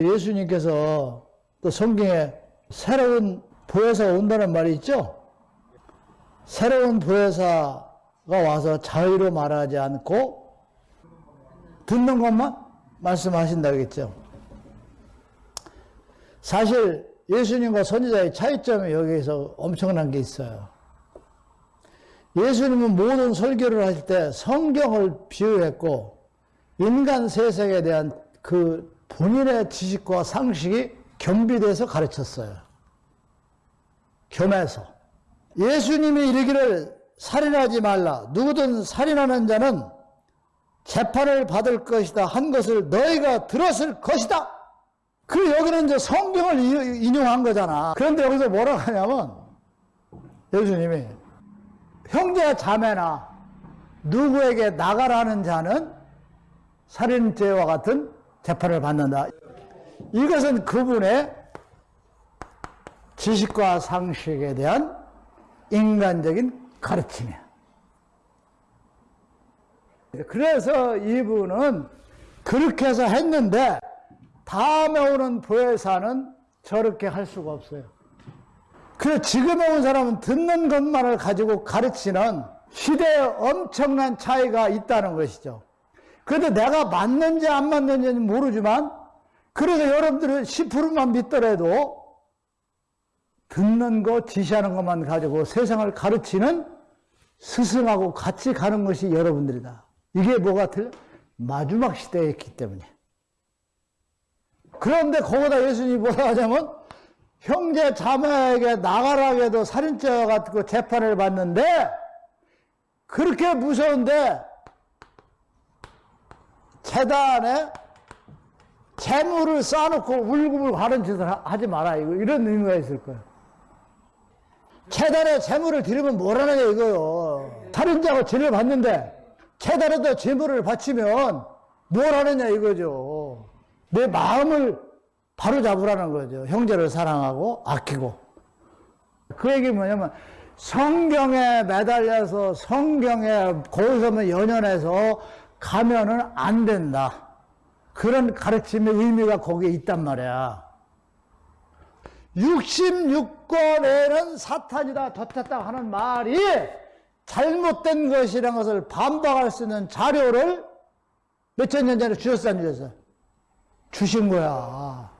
예수님께서 또 성경에 새로운 보혜사가 온다는 말이 있죠? 새로운 보혜사가 와서 자유로 말하지 않고 듣는 것만 말씀하신다고 했죠. 사실 예수님과 선지자의 차이점이 여기에서 엄청난 게 있어요. 예수님은 모든 설교를 할때 성경을 비유했고 인간 세상에 대한 그 본인의 지식과 상식이 겸비돼서 가르쳤어요. 겸해서. 예수님이 이르기를 살인하지 말라. 누구든 살인하는 자는 재판을 받을 것이다. 한 것을 너희가 들었을 것이다. 그 여기는 이제 성경을 인용한 거잖아. 그런데 여기서 뭐라고 하냐면 예수님이 형제 자매나 누구에게 나가라는 자는 살인죄와 같은 재판을 받는다. 이것은 그분의 지식과 상식에 대한 인간적인 가르침이야. 그래서 이분은 그렇게 해서 했는데 다음에 오는 보혜사는 저렇게 할 수가 없어요. 그래 지금에 온 사람은 듣는 것만을 가지고 가르치는 시대에 엄청난 차이가 있다는 것이죠. 그런데 내가 맞는지 안 맞는지는 모르지만 그래서 여러분들은 10%만 믿더라도 듣는 거 지시하는 것만 가지고 세상을 가르치는 스승하고 같이 가는 것이 여러분들이다. 이게 뭐가 틀려? 마지막 시대에 있기 때문에. 그런데 거기다 예수님이 뭐라 하냐면 형제 자매에게 나가라 해도 살인죄와 같은 재판을 받는데 그렇게 무서운데 재단에 재물을 쌓아놓고 울고불고 하는 짓을 하지 마라 이거 이런 의미가 있을 거예요. 재단에 재물을 드리면 뭐라느냐 이거요. 살인자가 죄를 받는데 재단에도 재물을 바치면 뭘 하느냐 이거죠. 내 마음을 바로 잡으라는 거죠. 형제를 사랑하고 아끼고. 그 얘기 뭐냐면 성경에 매달려서 성경에 거기서만 연연해서 가면은 안 된다. 그런 가르침의 의미가 거기에 있단 말이야. 66권에는 사탄이다, 덧했다 하는 말이 잘못된 것이라는 것을 반박할 수 있는 자료를 몇천 년 전에 주셨어, 안 주셨어? 주신 거야.